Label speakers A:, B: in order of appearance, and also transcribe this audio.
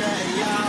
A: Yeah.